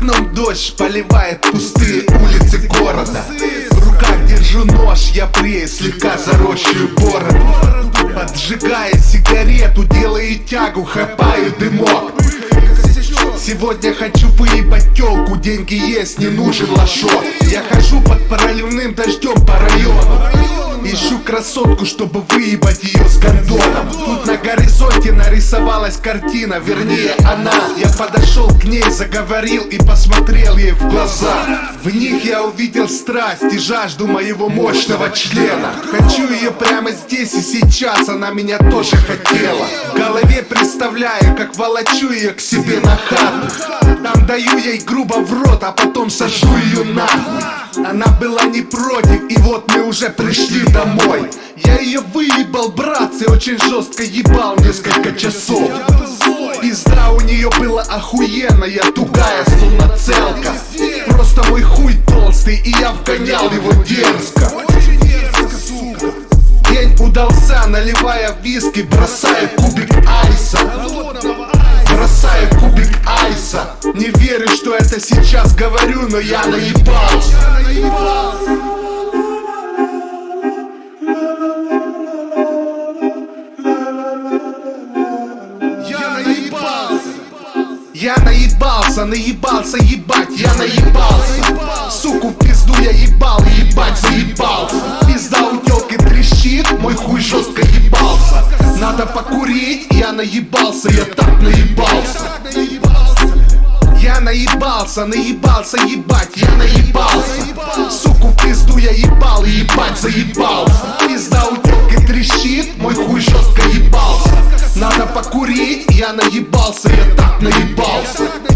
дождь поливает пустые улицы города. В руках держу нож, я брею слегка заросшую бороду Поджигая сигарету, делаю тягу, хапаю дымок. Сегодня хочу выебать телку, деньги есть, не нужен лошок Я хожу под проливным дождем по району Ищу красотку, чтобы выебать ее с гондоном. Тут на горизонте нарисовалась картина, вернее она. Я подошел к ней, заговорил и посмотрел ей в глаза. В них я увидел страсть и жажду моего мощного члена. Хочу ее прямо здесь и сейчас, она меня тоже хотела. В голове представляю, как волочу ее к себе на хату. Там даю ей грубо в рот, а потом сажу ее нахуй. Она была не против, и вот мы уже пришли домой. Я ее выебал, братцы, очень жестко ебал несколько часов. Пизда у нее была охуенная, тугая, словно целка. Просто мой хуй толстый, и я вгонял его дерзко. День удался, наливая виски, бросаю кубик айса. Бросаю кубик айса. Не верю, что это сейчас говорю, но я наебался Я наебался, наебался, ебать, я наебался. Суку в пизду я ебал, ебать, заебался Пизда у тёлки трещит, мой хуй жестко ебался. Надо покурить, я наебался, я так наебался. Я наебался, наебался, ебать, я наебался. Суку в пизду я ебал, ебать, заебался Надо покурить, я наебался, я так наебался